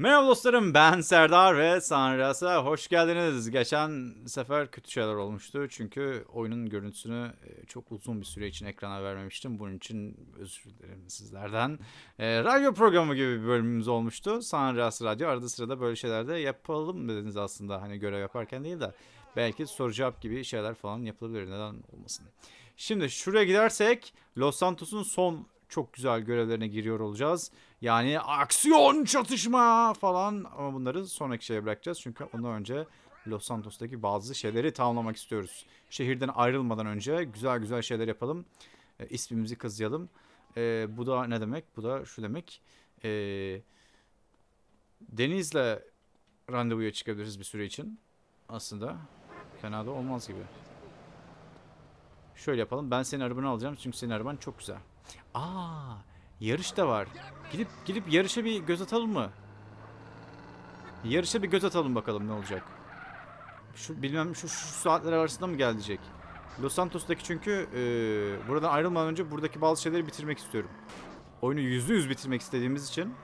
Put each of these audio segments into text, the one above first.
Merhaba dostlarım ben Serdar ve Sanras'a hoş geldiniz. Geçen sefer kötü şeyler olmuştu çünkü oyunun görüntüsünü e, çok uzun bir süre için ekrana vermemiştim. Bunun için özür dilerim sizlerden. E, radyo programı gibi bir bölümümüz olmuştu. Sanras Radyo arada sırada böyle şeyler de yapalım dediniz aslında. Hani görev yaparken değil de belki soru cevap gibi şeyler falan yapılabilir. Neden olmasın. Şimdi şuraya gidersek Los Santos'un son çok güzel görevlerine giriyor olacağız. Yani aksiyon çatışma falan ama bunları sonraki şeye bırakacağız. Çünkü ondan önce Los Santos'taki bazı şeyleri tamamlamak istiyoruz. Şehirden ayrılmadan önce güzel güzel şeyler yapalım. E, ismimizi kazıyalım. E, bu da ne demek? Bu da şu demek. E, Deniz'le randevuya çıkabiliriz bir süre için. Aslında fena da olmaz gibi. Şöyle yapalım. Ben senin arabanı alacağım çünkü senin araban çok güzel. Aa, yarış da var. Gidip gidip yarışa bir göz atalım mı? Yarışa bir göz atalım bakalım ne olacak. Şu bilmem şu, şu saatler arasında mı gelecek? Los Santos'taki çünkü e, buradan ayrılmadan önce buradaki bazı şeyleri bitirmek istiyorum. Oyunu yüzde yüz bitirmek istediğimiz için.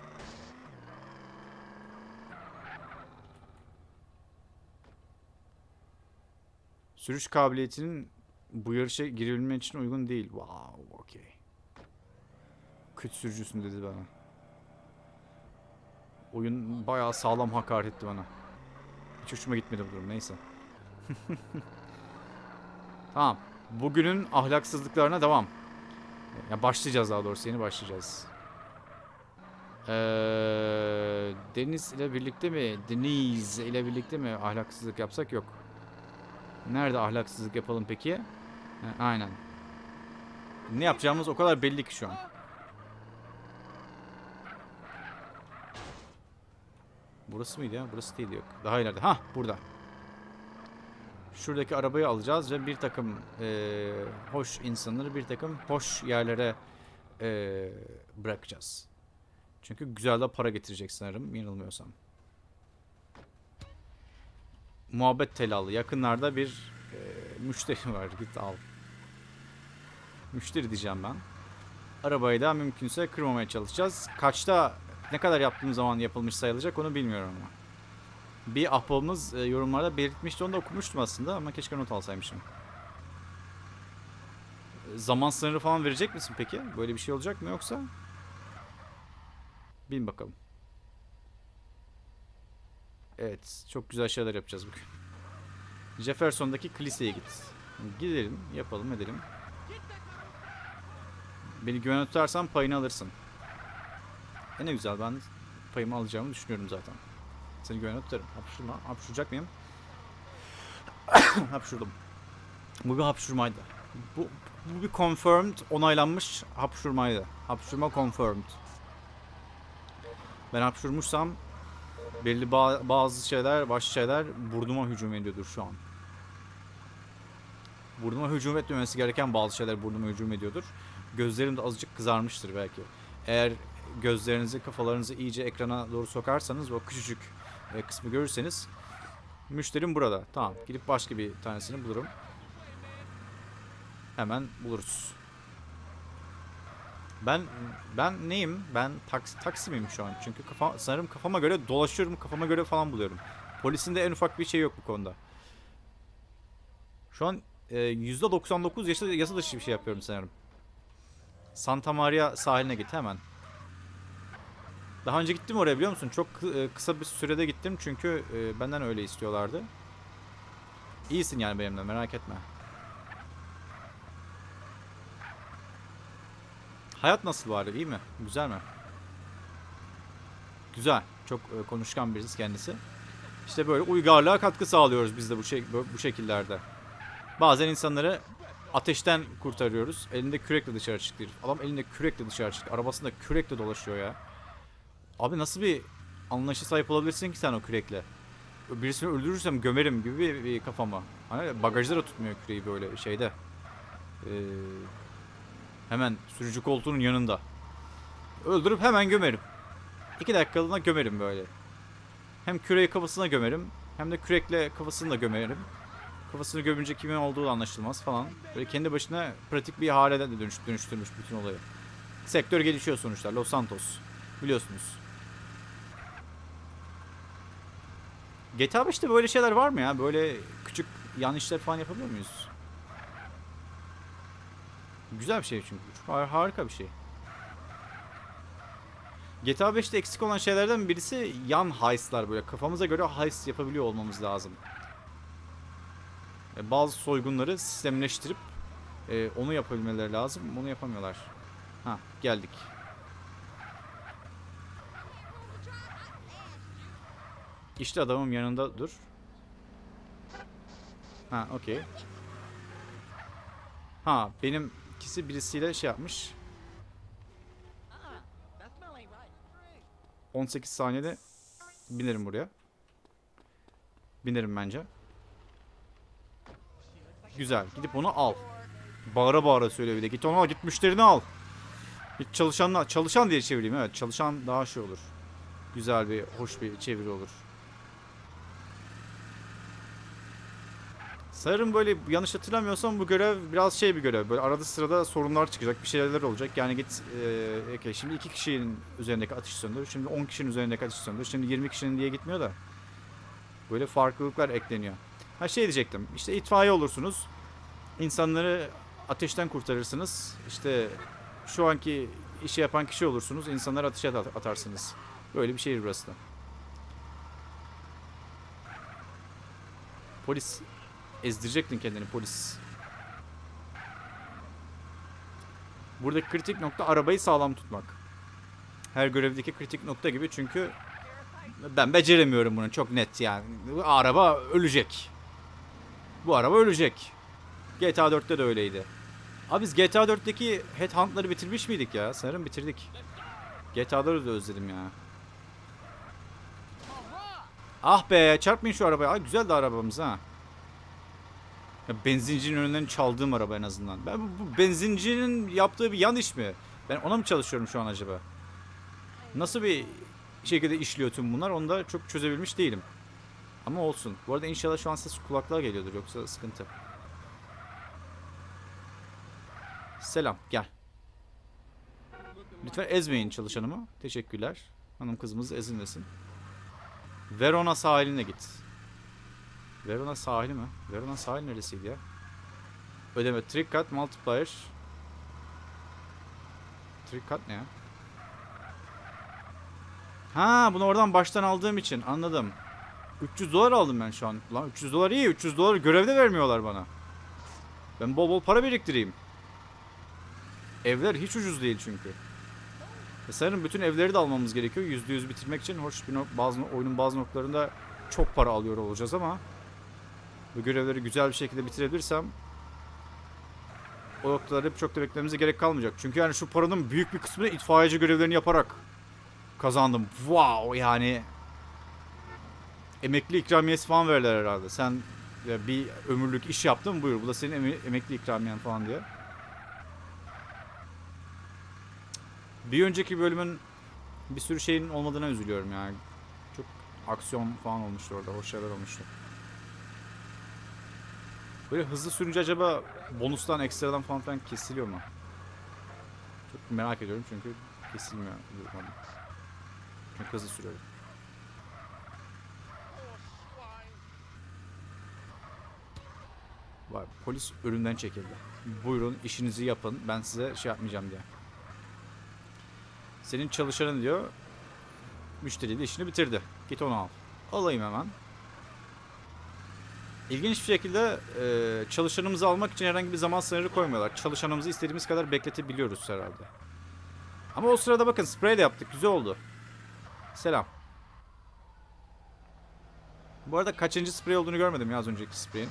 Sürüş kabiliyetinin bu yarışa girebilmen için uygun değil. Wow, okey. Kötü sürücüsün dedi bana. Oyun bayağı sağlam hakaret etti bana. Hiç hoşuma gitmedi bu durum neyse. tamam. Bugünün ahlaksızlıklarına devam. Ya başlayacağız daha doğrusu yeni başlayacağız. Ee, Deniz ile birlikte mi? Deniz ile birlikte mi ahlaksızlık yapsak yok. Nerede ahlaksızlık yapalım peki? Ha, aynen. Ne yapacağımız o kadar belli ki şu an. Burası mıydı ya? Burası değil yok. Daha ileride. Ha burada. Şuradaki arabayı alacağız ve bir takım eee, hoş insanları bir takım hoş yerlere eee, bırakacağız. Çünkü güzel de para getirecek sanırım yanılmıyorsam. Muhabbet telalı. Yakınlarda bir eee, müşteri var. Git al. Müşteri diyeceğim ben. Arabayı da mümkünse kırmamaya çalışacağız. Kaçta ne kadar yaptığım zaman yapılmış sayılacak onu bilmiyorum ama. Bir ahbabımız e, yorumlarda belirtmişti onu da okumuştum aslında ama keşke not alsaymışım. E, Zaman sınırı falan verecek misin peki? Böyle bir şey olacak mı yoksa? Bin bakalım. Evet, çok güzel şeyler yapacağız bugün. Jefferson'daki kiliseye git. Gidelim, yapalım, edelim. Beni güvene tutarsan payını alırsın. E ne güzel ben payımı alacağımı düşünüyorum zaten. Seni güvene tutarım. Hapşurma. Hapşuracak mıyım? Hapşurdum. Bu bir hapşurmaydı. Bu, bu bir confirmed, onaylanmış hapşurmaydı. Hapşurma confirmed. Ben hapşurmuşsam belli ba- bazı şeyler, başka şeyler burnuma hücum ediyordur şu an. Burnuma hücum etmemesi gereken bazı şeyler burnuma hücum ediyordur. Gözlerim de azıcık kızarmıştır belki. Eğer gözlerinizi, kafalarınızı iyice ekrana doğru sokarsanız o küçücük e, kısmı görürseniz müşterim burada. Tamam. Gidip başka bir tanesini bulurum. Hemen buluruz. Ben ben neyim? Ben taksi, taksi miyim şu an? Çünkü kafa, sanırım kafama göre dolaşıyorum, kafama göre falan buluyorum. Polisin de en ufak bir şey yok bu konuda. Şu an e, %99 yasa, yasa dışı bir şey yapıyorum sanırım. Santa Maria sahiline git hemen. Daha önce gittim oraya biliyor musun? Çok e, kısa bir sürede gittim çünkü e, benden öyle istiyorlardı. İyisin yani benimle merak etme. Hayat nasıl bari iyi mi? Güzel mi? Güzel. Çok e, konuşkan birisi kendisi. İşte böyle uygarlığa katkı sağlıyoruz biz de bu, şey, bu şekillerde. Bazen insanları ateşten kurtarıyoruz. Elinde kürekle dışarı çıktı. Adam elinde kürekle dışarı çıktı. Arabasında kürekle dolaşıyor ya. Abi nasıl bir anlayışa sahip olabilirsin ki sen o kürekle? Birisini öldürürsem gömerim gibi bir, bir kafama. Hani bagajda da tutmuyor küreği böyle şeyde. Ee, hemen sürücü koltuğunun yanında. Öldürüp hemen gömerim. İki dakikalığına gömerim böyle. Hem küreği kafasına gömerim. Hem de kürekle kafasını da gömerim. Kafasını gömünce kimin olduğu da anlaşılmaz falan. Böyle kendi başına pratik bir hale de dönüş, dönüştürmüş bütün olayı. Sektör gelişiyor sonuçta. Los Santos. Biliyorsunuz. GTA 5'te böyle şeyler var mı ya? Böyle küçük yanlışlar falan yapabiliyor muyuz? Güzel bir şey çünkü. Harika bir şey. GTA 5'te eksik olan şeylerden birisi yan heist'lar böyle. Kafamıza göre heist yapabiliyor olmamız lazım. E, Bazı soygunları sistemleştirip e, onu yapabilmeleri lazım. Onu yapamıyorlar. Ha geldik. İşte adamım yanında dur. Ha okey. Ha benim ikisi birisiyle şey yapmış. 18 saniyede binerim buraya. Binerim bence. Güzel. Gidip onu al. Bağıra bağıra söyle bir de. Git onu al. Git müşterini al. Git çalışanla çalışan diye çevireyim. Evet. Çalışan daha şey olur. Güzel bir, hoş bir çeviri olur. Sanırım böyle yanlış hatırlamıyorsam bu görev biraz şey bir görev. Böyle arada sırada sorunlar çıkacak, bir şeyler olacak. Yani git eee okey, şimdi iki kişinin üzerindeki ateş söndür. Şimdi 10 kişinin üzerindeki ateş söndür. Şimdi 20 kişinin diye gitmiyor da. Böyle farklılıklar ekleniyor. Ha şey diyecektim. İşte itfaiye olursunuz. İnsanları ateşten kurtarırsınız. İşte şu anki işi yapan kişi olursunuz. insanları ateşe at- atarsınız. Böyle bir şehir burası da. Polis ezdirecektin kendini polis. Buradaki kritik nokta arabayı sağlam tutmak. Her görevdeki kritik nokta gibi çünkü ben beceremiyorum bunu çok net yani. Bu araba ölecek. Bu araba ölecek. GTA 4'te de öyleydi. Abi biz GTA 4'teki Headhunt'ları bitirmiş miydik ya? Sanırım bitirdik. GTA'ları da özledim ya. Ah be çarpmayın şu arabaya. Ay güzel de arabamız ha. Ya benzincinin önünden çaldığım araba en azından. Ben bu, bu benzincinin yaptığı bir yan iş mi? Ben ona mı çalışıyorum şu an acaba? Nasıl bir şekilde işliyor tüm bunlar onu da çok çözebilmiş değilim. Ama olsun. Bu arada inşallah şu an ses kulaklığa geliyordur yoksa sıkıntı. Selam gel. Lütfen ezmeyin çalışanımı. Teşekkürler. Hanım kızımız ezilmesin. Verona sahiline git. Verona sahili mi? Verona sahil neresiydi ya? Ödeme. Trick cut multiplier. Trick cut ne ya? Ha bunu oradan baştan aldığım için anladım. 300 dolar aldım ben şu an. Lan 300 dolar iyi. 300 dolar görevde vermiyorlar bana. Ben bol bol para biriktireyim. Evler hiç ucuz değil çünkü. E sanırım bütün evleri de almamız gerekiyor. %100 bitirmek için. Hoş bir nok- bazı oyunun bazı noktalarında çok para alıyor olacağız ama bu görevleri güzel bir şekilde bitirebilirsem o noktaları çok da beklememize gerek kalmayacak. Çünkü yani şu paranın büyük bir kısmını itfaiyeci görevlerini yaparak kazandım. Wow yani emekli ikramiyesi falan verirler herhalde. Sen ya bir ömürlük iş yaptın buyur bu da senin eme- emekli ikramiyen falan diye. Bir önceki bölümün bir sürü şeyin olmadığına üzülüyorum yani. Çok aksiyon falan olmuştu orada. Hoş şeyler olmuştu. Böyle hızlı sürünce acaba bonustan, ekstradan falan filan kesiliyor mu? Çok merak ediyorum çünkü kesilmiyor. Çok hızlı sürüyorum. Vay polis önünden çekildi. Buyurun işinizi yapın. Ben size şey yapmayacağım diye. Senin çalışanın diyor. Müşteri de işini bitirdi. Git onu al. Alayım hemen. İlginç bir şekilde e, çalışanımızı almak için herhangi bir zaman sınırı koymuyorlar. Çalışanımızı istediğimiz kadar bekletebiliyoruz herhalde. Ama o sırada bakın sprey de yaptık. Güzel oldu. Selam. Bu arada kaçıncı sprey olduğunu görmedim ya az önceki spreyin.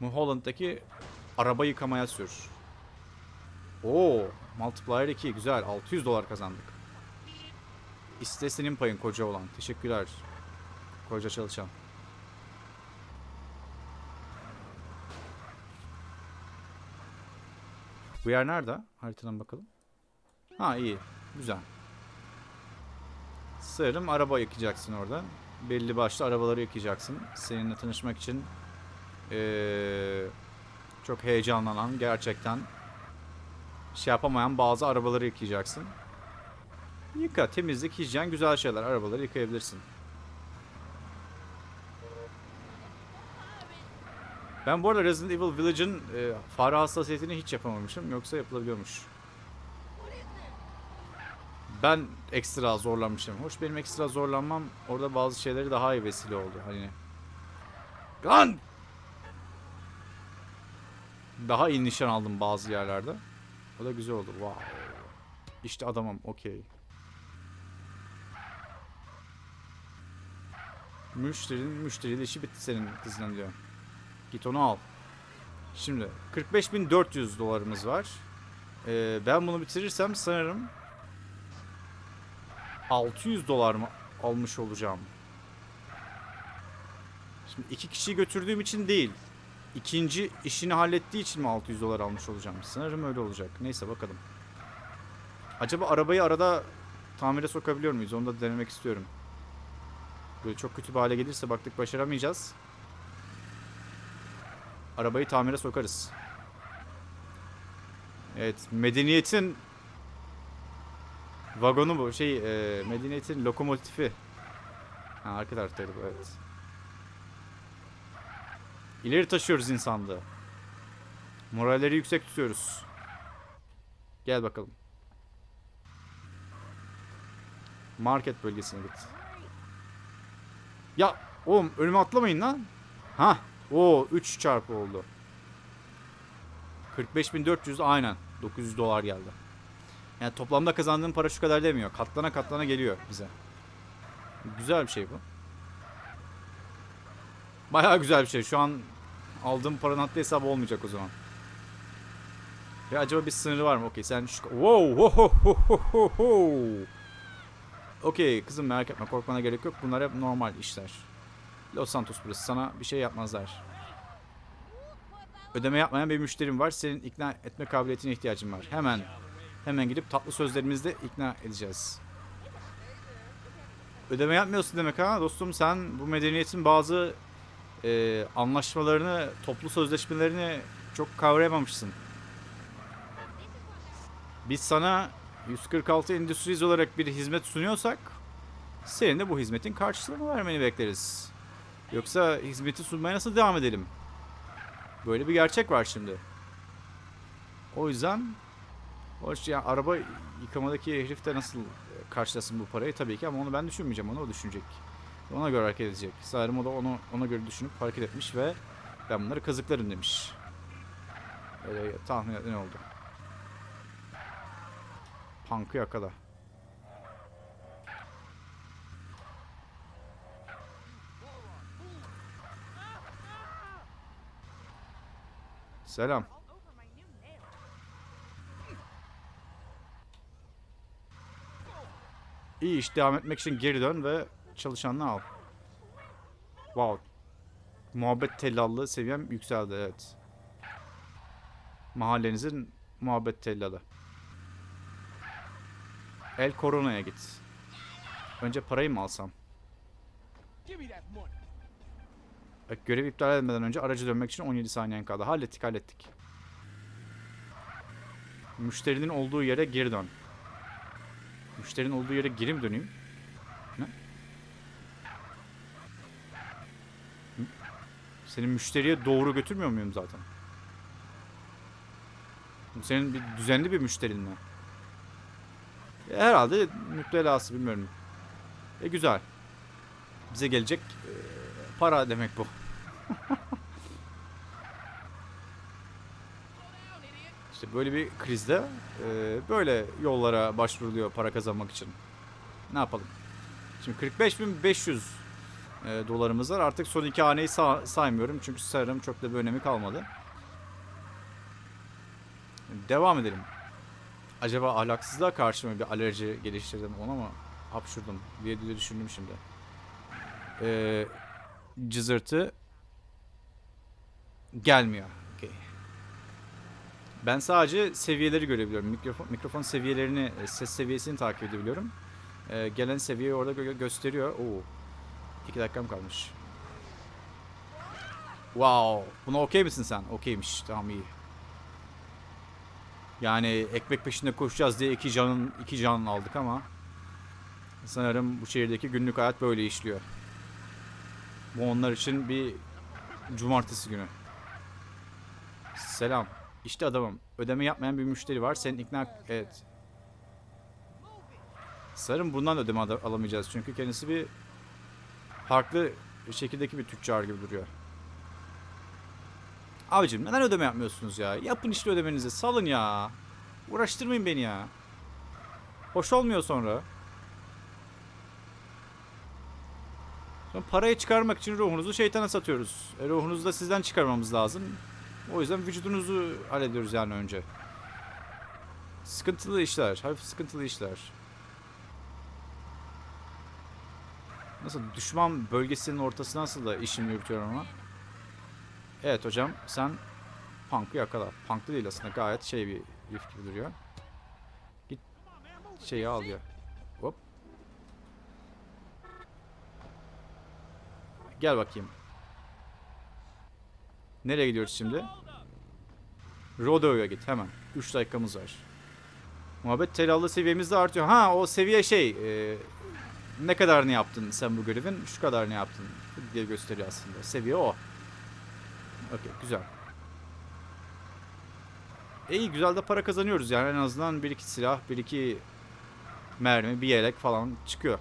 Mulholland'daki araba yıkamaya sür. Oo, multiplier 2 güzel. 600 dolar kazandık. İste senin payın koca olan. Teşekkürler. Koca çalışan. Bu yer nerede? Haritadan bakalım. Ha iyi. Güzel. Sanırım araba yıkacaksın orada. Belli başlı arabaları yıkayacaksın. Seninle tanışmak için ee, çok heyecanlanan, gerçekten şey yapamayan bazı arabaları yıkayacaksın. Yıka, temizlik, hijyen güzel şeyler. Arabaları yıkayabilirsin. Ben bu arada Resident Evil Village'ın e, fare hassasiyetini hiç yapamamışım. Yoksa yapılabiliyormuş. Ben ekstra zorlanmışım. Hoş benim ekstra zorlanmam orada bazı şeyleri daha iyi vesile oldu. Hani Lan! Daha iyi nişan aldım bazı yerlerde. O da güzel oldu. Wow. İşte adamım. Okey. Müşterinin müşteriyle işi bitti senin kızla diyor. Git onu al. Şimdi 45.400 dolarımız var. Ee, ben bunu bitirirsem sanırım 600 dolar mı almış olacağım. Şimdi iki kişiyi götürdüğüm için değil. İkinci işini hallettiği için mi 600 dolar almış olacağım? Sanırım öyle olacak. Neyse bakalım. Acaba arabayı arada tamire sokabiliyor muyuz? Onu da denemek istiyorum. Böyle çok kötü bir hale gelirse baktık başaramayacağız. Arabayı tamire sokarız. Evet, medeniyetin vagonu bu. Şey, e, medeniyetin lokomotifi. Ha, arka taraftaydı bu, evet. İleri taşıyoruz insanlığı. Moralleri yüksek tutuyoruz. Gel bakalım. Market bölgesine git. Ya oğlum önüme atlamayın lan. Ha. O 3 çarpı oldu. 45.400 aynen. 900 dolar geldi. Yani toplamda kazandığım para şu kadar demiyor. Katlana katlana geliyor bize. Güzel bir şey bu. Bayağı güzel bir şey. Şu an aldığım paranın haddi hesabı olmayacak o zaman. Ya acaba bir sınırı var mı? Okey sen şu... Wow! Okey kızım merak etme korkmana gerek yok. Bunlar hep normal işler. Los Santos burası. Sana bir şey yapmazlar. Ödeme yapmayan bir müşterim var. Senin ikna etme kabiliyetine ihtiyacım var. Hemen hemen gidip tatlı sözlerimizle ikna edeceğiz. Ödeme yapmıyorsun demek ha dostum sen bu medeniyetin bazı e, anlaşmalarını, toplu sözleşmelerini çok kavrayamamışsın. Biz sana 146 Industries olarak bir hizmet sunuyorsak senin de bu hizmetin karşılığını vermeni bekleriz. Yoksa hizmeti sunmaya nasıl devam edelim? Böyle bir gerçek var şimdi. O yüzden hoş ya araba yıkamadaki herif de nasıl karşılasın bu parayı tabii ki ama onu ben düşünmeyeceğim onu o düşünecek. Ona göre hareket edecek. Sanırım o da onu ona göre düşünüp hareket etmiş ve ben bunları kazıklarım demiş. Öyle tahmin ne oldu? Punk'ı yakala. Selam. İyi iş devam etmek için geri dön ve çalışanını al. Wow. Muhabbet tellallığı seviyem yükseldi evet. Mahallenizin muhabbet tellalı. El Corona'ya git. Önce parayı mı alsam? Bak görev iptal etmeden önce aracı dönmek için 17 saniyen kaldı. Hallettik hallettik. Müşterinin olduğu yere geri dön. Müşterinin olduğu yere geri mi döneyim? Ne? Hı? Senin müşteriye doğru götürmüyor muyum zaten? Senin bir düzenli bir müşterin mi? Herhalde müptelası bilmiyorum. E güzel. Bize gelecek e, para demek bu. işte böyle bir krizde e, böyle yollara başvuruluyor para kazanmak için. Ne yapalım? Şimdi 45.500 e, dolarımız var. Artık son iki haneyi sa- saymıyorum. Çünkü sanırım çok da bir önemi kalmadı. Devam edelim. Acaba ahlaksızlığa karşı mı bir alerji geliştirdim ona mı hapşurdum diye düşündüm şimdi. Ee, cızırtı gelmiyor. Okey. Ben sadece seviyeleri görebiliyorum. Mikrofon, mikrofon seviyelerini, e, ses seviyesini takip edebiliyorum. Ee, gelen seviyeyi orada gö- gösteriyor. Oo. İki dakikam kalmış. Wow. Buna okey misin sen? Okeymiş. Tamam iyi. Yani ekmek peşinde koşacağız diye iki canın iki can aldık ama sanırım bu şehirdeki günlük hayat böyle işliyor. Bu onlar için bir cumartesi günü. Selam. İşte adamım. Ödeme yapmayan bir müşteri var. Senin ikna... Evet. Sanırım bundan ödeme al- alamayacağız. Çünkü kendisi bir farklı şekildeki bir tüccar gibi duruyor. Abicim neden ödeme yapmıyorsunuz ya? Yapın işte ödemenizi. Salın ya. Uğraştırmayın beni ya. Hoş olmuyor sonra. Sonra parayı çıkarmak için ruhunuzu şeytana satıyoruz. E, ruhunuzu da sizden çıkarmamız lazım. O yüzden vücudunuzu hallediyoruz yani önce. Sıkıntılı işler. Hafif sıkıntılı işler. Nasıl düşman bölgesinin ortasına nasıl da işimi yürütüyorum ama. Evet hocam sen Punk'ı yakala. Punk'lı değil aslında gayet şey bir herif gibi duruyor. Git şeyi al ya. Hop. Gel bakayım. Nereye gidiyoruz şimdi? Rodeo'ya git hemen. 3 dakikamız var. Muhabbet telallı seviyemiz de artıyor. Ha o seviye şey. e, ne kadarını yaptın sen bu görevin? Şu kadarını yaptın diye gösteriyor aslında. Seviye o. Okey güzel. İyi güzel de para kazanıyoruz yani en azından bir iki silah, bir iki mermi, bir yelek falan çıkıyor.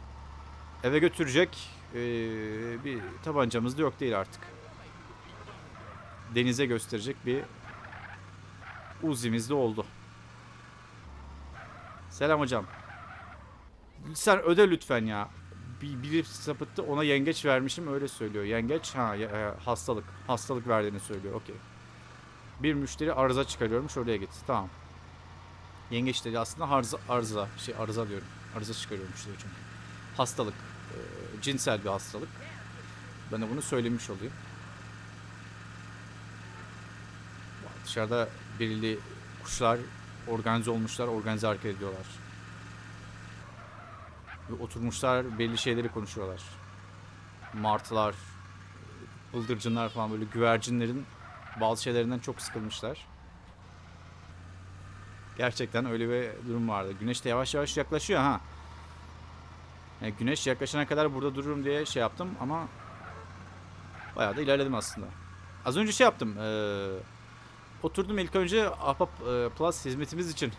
Eve götürecek eee, bir tabancamız da yok değil artık. Denize gösterecek bir Uzi'miz de oldu. Selam hocam. Sen öde lütfen ya. Bir, biri sapıttı ona yengeç vermişim öyle söylüyor. Yengeç ha e, hastalık. Hastalık verdiğini söylüyor. Okey. Bir müşteri arıza çıkarıyormuş oraya git. Tamam. Yengeç dedi aslında arıza, arıza şey arıza diyorum. Arıza çıkarıyormuş diyor çünkü. Hastalık. e, cinsel bir hastalık. Ben de bunu söylemiş olayım. Dışarıda belirli kuşlar organize olmuşlar, organize hareket ediyorlar. Ve oturmuşlar belli şeyleri konuşuyorlar. Martılar, bıldırcınlar falan böyle güvercinlerin bazı şeylerinden çok sıkılmışlar. Gerçekten öyle bir durum vardı. Güneş de yavaş yavaş yaklaşıyor ha. Yani güneş yaklaşana kadar burada dururum diye şey yaptım ama bayağı da ilerledim aslında. Az önce şey yaptım. eee, oturdum ilk önce Ahbap eee, Plus hizmetimiz için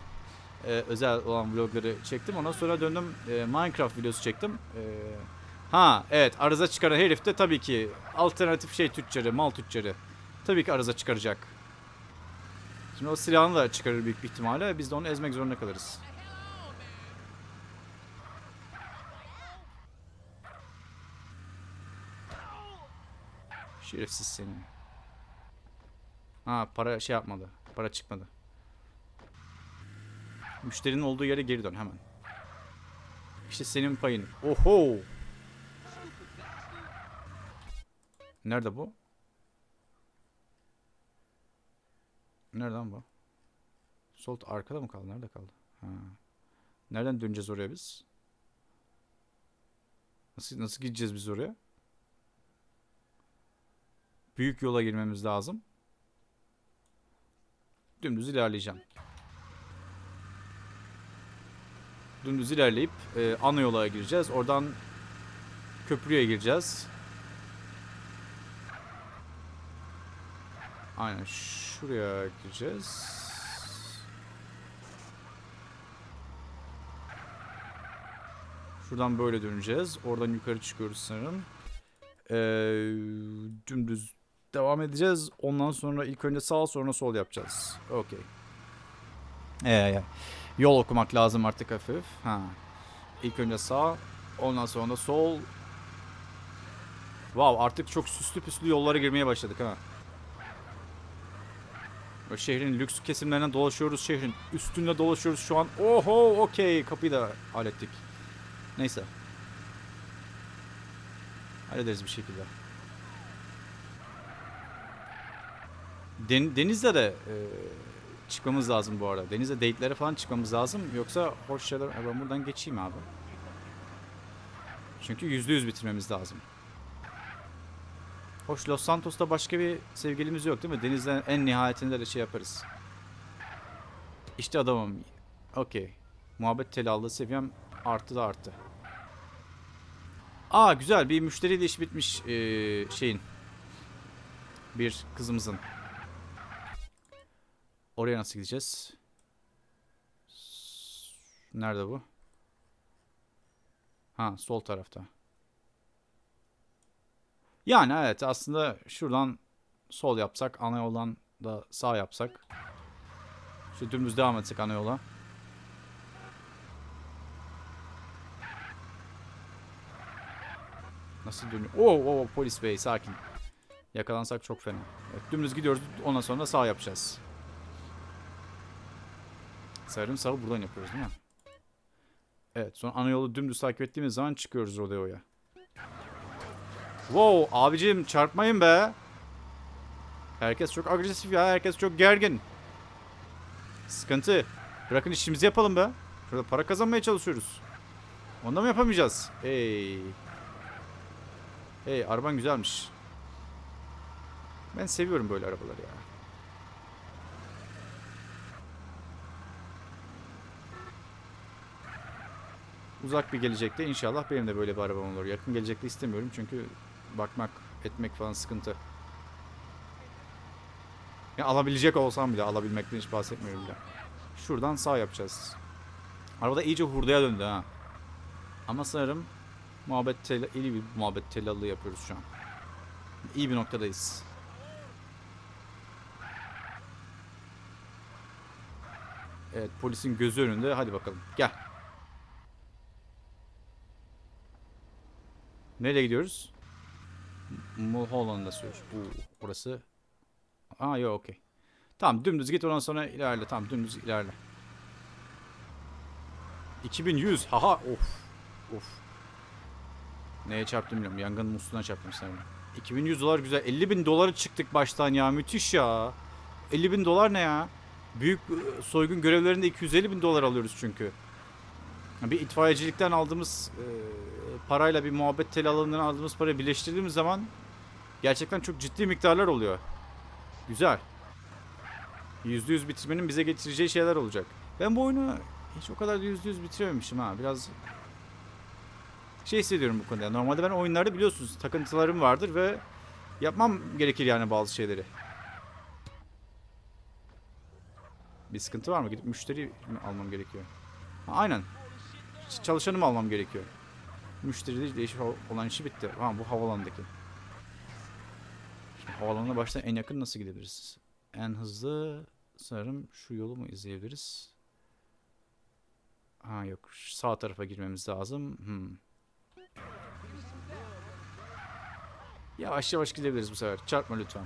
eee, özel olan vlogları çektim. Ondan sonra döndüm eee, Minecraft videosu çektim. Ha evet arıza çıkaran herif de tabii ki alternatif şey tüccarı, mal tüccarı. Tabii ki arıza çıkaracak. Şimdi o silahını da çıkarır büyük bir ihtimalle. Biz de onu ezmek zorunda kalırız. Şerefsiz seni. Ha para şey yapmadı. Para çıkmadı. Müşterinin olduğu yere geri dön hemen. İşte senin payın. Oho. Nerede bu? Nereden bu? Sol arkada mı kaldı? Nerede kaldı? Ha. Nereden döneceğiz oraya biz? Nasıl nasıl gideceğiz biz oraya? Büyük yola girmemiz lazım. Dümdüz ilerleyeceğim. Dümdüz ilerleyip e, ana yola gireceğiz. Oradan köprüye gireceğiz. Aynen şuraya gireceğiz. Şuradan böyle döneceğiz. Oradan yukarı çıkıyoruz sanırım. Ee, dümdüz devam edeceğiz. Ondan sonra ilk önce sağ sonra sol yapacağız. Okey. Ee, yol okumak lazım artık hafif. Ha. İlk önce sağ, ondan sonra sol. Wow, artık çok süslü püslü yollara girmeye başladık ha. Böyle şehrin lüks kesimlerine dolaşıyoruz. Şehrin üstünde dolaşıyoruz şu an. Oho, okey. Kapıyı da hallettik. Neyse. Hallederiz bir şekilde. Den- denizde de e, çıkmamız lazım bu arada. Denizde date'lere falan çıkmamız lazım. Yoksa hoş şeyler... Ha, Ben buradan geçeyim abi. Çünkü yüzde yüz bitirmemiz lazım. Hoş Los Santos'ta başka bir sevgilimiz yok değil mi? Denizden en nihayetinde de şey yaparız. İşte adamım. Okey. Muhabbet telallı seviyem arttı da arttı. Aa güzel bir müşteriyle iş bitmiş ee, şeyin. Bir kızımızın. Oraya nasıl gideceğiz? Nerede bu? Ha sol tarafta. Yani evet aslında şuradan sol yapsak ana yoldan da sağ yapsak. Şu dümdüz devam etsek ana yola. Nasıl dönüyor? Oo, oo, polis bey sakin. Yakalansak çok fena. Evet, dümdüz gidiyoruz. Ondan sonra sağ yapacağız. Sanırım sağı buradan yapıyoruz değil mi? Evet sonra ana yolu dümdüz takip ettiğimiz zaman çıkıyoruz rodeoya. Wow abicim çarpmayın be. Herkes çok agresif ya. Herkes çok gergin. Sıkıntı. Bırakın işimizi yapalım be. Şurada para kazanmaya çalışıyoruz. Onda mı yapamayacağız? Hey. Hey araban güzelmiş. Ben seviyorum böyle arabaları ya. Uzak bir gelecekte inşallah benim de böyle bir arabam olur. Yakın gelecekte istemiyorum çünkü bakmak, etmek falan sıkıntı. Ya alabilecek olsam bile alabilmekten hiç bahsetmiyorum bile. Şuradan sağ yapacağız. Arabada iyice hurdaya döndü ha. Ama sanırım muhabbet tel iyi bir muhabbet tellallığı yapıyoruz şu an. İyi bir noktadayız. Evet polisin gözü önünde. Hadi bakalım. Gel. Nereye gidiyoruz? Mulholland'a sürüyoruz. Bu burası. Aa yok okey. Tamam dümdüz git ondan sonra ilerle. Tamam dümdüz ilerle. 2100. Haha of. Of. Neye çarptım bilmiyorum. Yangının musluğuna çarptım sanırım. 2100 dolar güzel. 50 bin doları çıktık baştan ya. Müthiş ya. 50 bin dolar ne ya? Büyük e, soygun görevlerinde 250 bin dolar alıyoruz çünkü. Bir itfaiyecilikten aldığımız e, parayla bir muhabbet tel alanından aldığımız parayı birleştirdiğimiz zaman gerçekten çok ciddi miktarlar oluyor. Güzel. %100 bitirmenin bize getireceği şeyler olacak. Ben bu oyunu hiç o kadar da %100 bitirememişim ha. Biraz şey hissediyorum bu konuda. Normalde ben oyunlarda biliyorsunuz takıntılarım vardır ve yapmam gerekir yani bazı şeyleri. Bir sıkıntı var mı? Gidip müşteri almam gerekiyor? Ha, aynen. Ç- Çalışanı mı almam gerekiyor? Müşteride değişik olan işi bitti. Ha bu havalandaki. Şimdi havalanına baştan en yakın nasıl gidebiliriz? En hızlı sanırım şu yolu mu izleyebiliriz? Ha yok. Sağ tarafa girmemiz lazım. Hmm. Yavaş yavaş gidebiliriz bu sefer. Çarpma lütfen.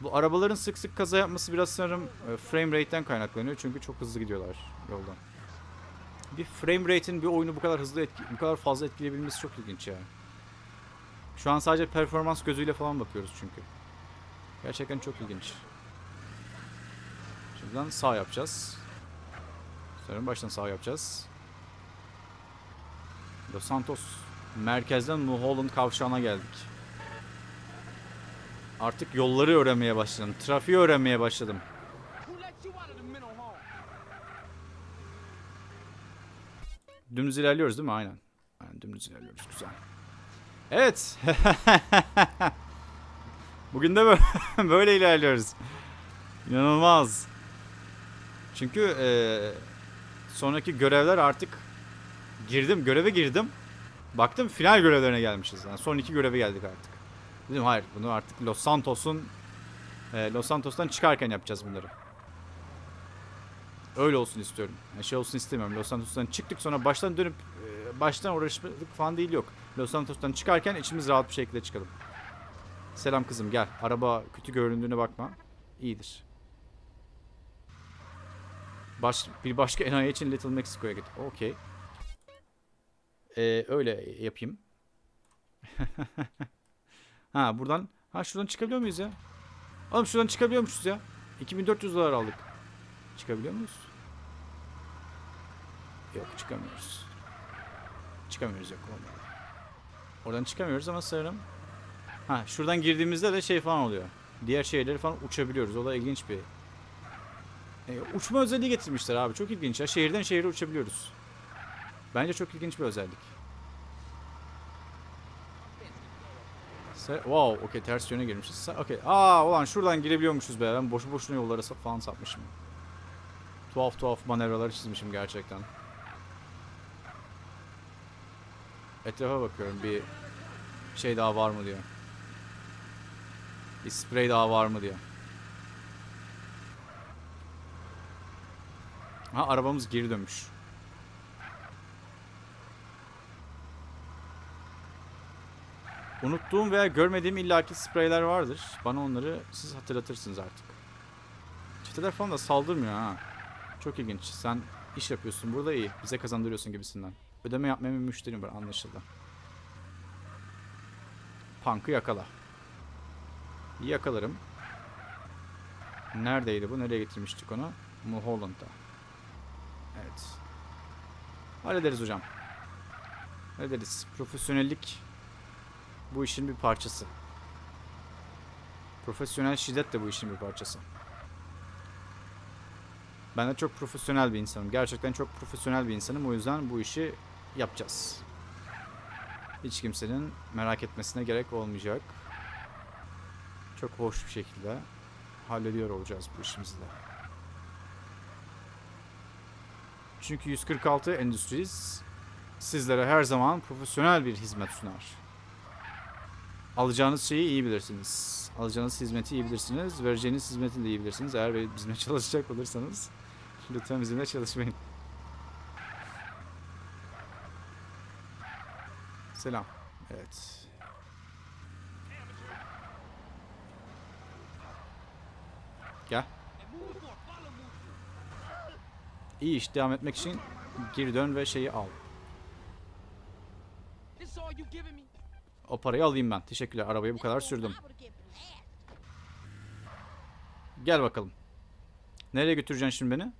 Bu arabaların sık sık kaza yapması biraz sanırım e, frame rate'den kaynaklanıyor. Çünkü çok hızlı gidiyorlar yoldan. Bir frame rate'in bir oyunu bu kadar hızlı etki, bu kadar fazla etkileyebilmesi çok ilginç yani. Şu an sadece performans gözüyle falan bakıyoruz çünkü. Gerçekten çok ilginç. Şimdiden sağ yapacağız. Sanırım baştan sağ yapacağız. Los Santos merkezden Mulholland kavşağına geldik. Artık yolları öğrenmeye başladım. Trafiği öğrenmeye başladım. Dümdüz ilerliyoruz değil mi? Aynen. Aynen dümdüz ilerliyoruz. Güzel. Evet. Bugün de böyle, ilerliyoruz. İnanılmaz. Çünkü eee, sonraki görevler artık girdim. Göreve girdim. Baktım final görevlerine gelmişiz. Yani son iki göreve geldik artık. Dedim hayır bunu artık Los Santos'un eee, Los Santos'tan çıkarken yapacağız bunları. Öyle olsun istiyorum. Yani şey olsun istemiyorum. Los Santos'tan çıktık sonra baştan dönüp e, baştan uğraşmadık falan değil yok. Los Santos'tan çıkarken içimiz rahat bir şekilde çıkalım. Selam kızım gel. Araba kötü göründüğüne bakma. İyidir. Baş, bir başka enayi için Little Mexico'ya git. Okey. Ee, öyle yapayım. ha buradan. Ha şuradan çıkabiliyor muyuz ya? Oğlum şuradan çıkabiliyormuşuz ya. 2400 dolar aldık. Çıkabiliyor muyuz? Yok çıkamıyoruz. Çıkamıyoruz yok olmadı. Oradan çıkamıyoruz ama sanırım. Ha şuradan girdiğimizde de şey falan oluyor. Diğer şeyleri falan uçabiliyoruz. O da ilginç bir. E, uçma özelliği getirmişler abi. Çok ilginç ya. Şehirden şehire uçabiliyoruz. Bence çok ilginç bir özellik. Wow, okey ters yöne girmişiz. Okey. Aa ulan şuradan girebiliyormuşuz be. Ben boşu boşuna yollara falan sapmışım. Tuhaf tuhaf manevralar çizmişim gerçekten. Etrafa bakıyorum bir şey daha var mı diyor. Bir sprey daha var mı diyor. Ha arabamız geri dönmüş. Unuttuğum veya görmediğim illaki spreyler vardır. Bana onları siz hatırlatırsınız artık. Çeteler falan da saldırmıyor ha. Çok ilginç. Sen iş yapıyorsun burada iyi. Bize kazandırıyorsun gibisinden. Ödeme yapmayan bir müşterim var anlaşıldı. Punk'ı yakala. Yakalarım. Neredeydi bu? Nereye getirmiştik onu? Mulholland'da. Evet. Hallederiz hocam. Hallederiz. Profesyonellik bu işin bir parçası. Profesyonel şiddet de bu işin bir parçası. Ben de çok profesyonel bir insanım. Gerçekten çok profesyonel bir insanım. O yüzden bu işi yapacağız. Hiç kimsenin merak etmesine gerek olmayacak. Çok hoş bir şekilde hallediyor olacağız bu işimizi de. Çünkü 146 Endüstriz sizlere her zaman profesyonel bir hizmet sunar. Alacağınız şeyi iyi bilirsiniz. Alacağınız hizmeti iyi bilirsiniz. Vereceğiniz hizmeti de iyi bilirsiniz. Eğer bizimle çalışacak olursanız lütfen bizimle çalışmayın. Selam. Evet. Gel. İyi iş devam etmek için geri dön ve şeyi al. O parayı alayım ben. Teşekkürler. Arabayı bu kadar sürdüm. Gel bakalım. Nereye götüreceksin şimdi beni?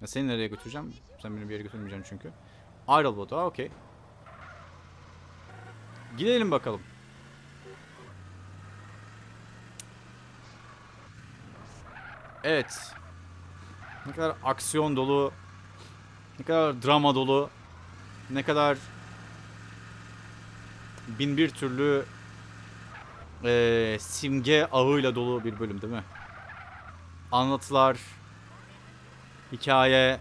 Ya seni nereye götüreceğim? Sen beni bir yere götürmeyeceksin çünkü. Ayrılmadı. Aa okey. Gidelim bakalım. Evet. Ne kadar aksiyon dolu, ne kadar drama dolu, ne kadar bin bir türlü eee, simge ağıyla dolu bir bölüm değil mi? Anlatılar, hikaye.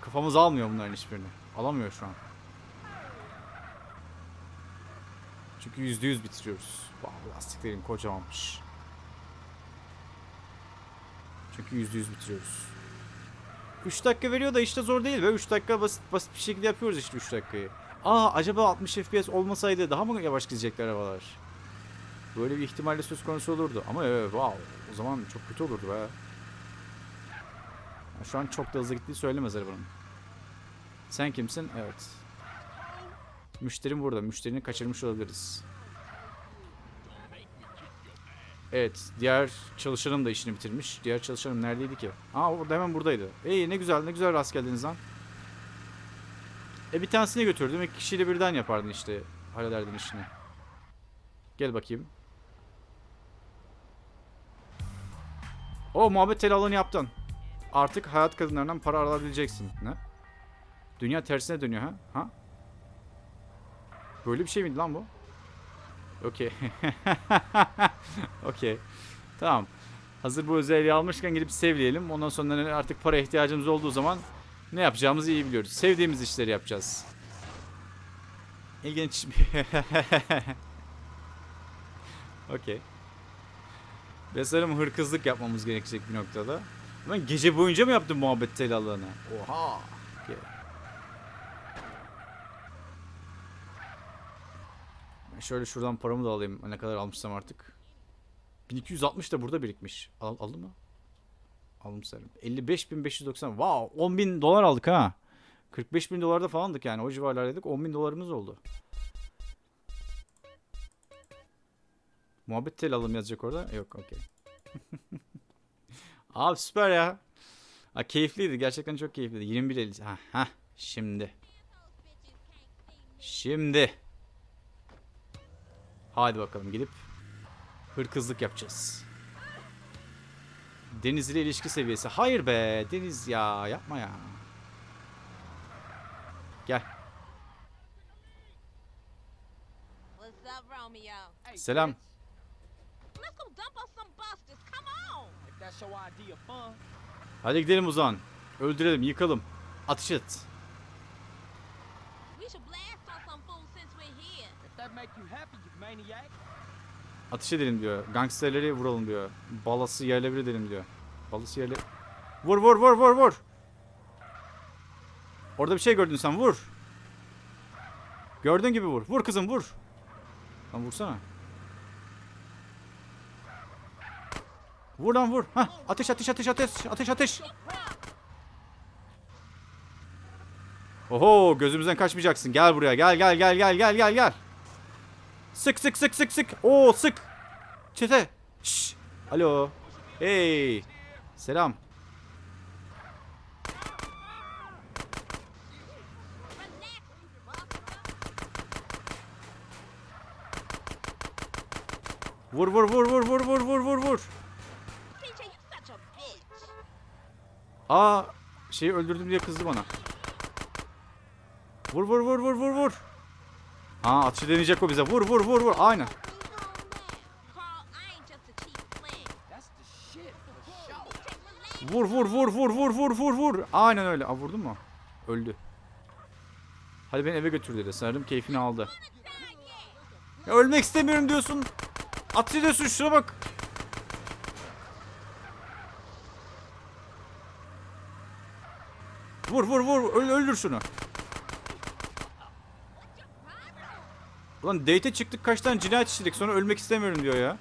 Kafamız almıyor bunların hiçbirini. Alamıyor şu an. Çünkü yüzde yüz bitiriyoruz. Wow, lastiklerim kocamanmış. Çünkü yüzde yüz bitiriyoruz. 3 dakika veriyor da işte zor değil be. 3 dakika basit basit bir şekilde yapıyoruz işte 3 dakikayı. Aa acaba 60 FPS olmasaydı daha mı yavaş gidecekler arabalar? Böyle bir ihtimalle söz konusu olurdu. Ama evet wow o zaman çok kötü olurdu be. Şu an çok da hızlı gittiği söylemez arabanın. Sen kimsin? Evet. Müşterim burada. Müşterini kaçırmış olabiliriz. Evet. Diğer çalışanım da işini bitirmiş. Diğer çalışanım neredeydi ki? Aa o da hemen buradaydı. İyi ne güzel ne güzel rast geldiniz lan. E bir tanesini götürdüm. İki kişiyle birden yapardın işte. Hallederdin işini. Gel bakayım. O muhabbet telalığını yaptın. Artık hayat kadınlarından para alabileceksin. Ne? Dünya tersine dönüyor ha? Ha? Böyle bir şey miydi lan bu? Okey. Okey. Tamam. Hazır bu özelliği almışken gidip sevleyelim. Ondan sonra artık para ihtiyacımız olduğu zaman ne yapacağımızı iyi biliyoruz. Sevdiğimiz işleri yapacağız. İlginç bir... Okey. Ve sanırım hırkızlık yapmamız gerekecek bir noktada. Ben gece boyunca mı yaptım muhabbet telallığını? Oha. Okey. Ben şöyle şuradan paramı da alayım. Ne kadar almışsam artık. 1260 da burada birikmiş. Al, aldı mı? Aldım sanırım. 55.590. Wow. 10.000 dolar aldık ha. 45.000 dolarda falandık yani. O civarlardaydık. 10.000 dolarımız oldu. Muhabbet tel alım yazacak orada. Yok okey. Abi süper ya. Ha, keyifliydi. Gerçekten çok keyifliydi. 21.50. Ha, ha. Şimdi. Şimdi. Hadi bakalım gidip hırkızlık yapacağız. Deniz ile ilişki seviyesi. Hayır be Deniz ya yapma ya. Gel. Selam. Hadi gidelim o zaman. Öldürelim, yıkalım. Atış et. Ateş edelim diyor. Gangsterleri vuralım diyor. Balası yerle bir edelim diyor. Balası yerle... Vur vur vur vur vur. Orada bir şey gördün sen vur. Gördüğün gibi vur. Vur kızım vur. Lan vursana. Vur lan vur. Hah, ateş ateş ateş ateş ateş ateş. Oho gözümüzden kaçmayacaksın. Gel buraya. Gel gel gel gel gel gel gel. Sık sık sık sık sık. Oo sık. Çete. Şş. Alo. Hey. Selam. Vur vur vur vur vur vur vur vur vur. Aa şeyi öldürdüm diye kızdı bana. Vur vur vur vur vur vur. Ha atışı deneyecek o bize. Vur vur vur vur. Aynen. Vur vur vur vur vur vur vur vur. Aynen öyle. Aa vurdun mu? Öldü. Hadi beni eve götür dedi. Sanırım keyfini aldı. Ya ölmek istemiyorum diyorsun. At ediyorsun şuna bak. Vur vur vur. Öl, öldür şunu. Ulan date'e çıktık kaç tane cinayet işledik sonra ölmek istemiyorum diyor ya.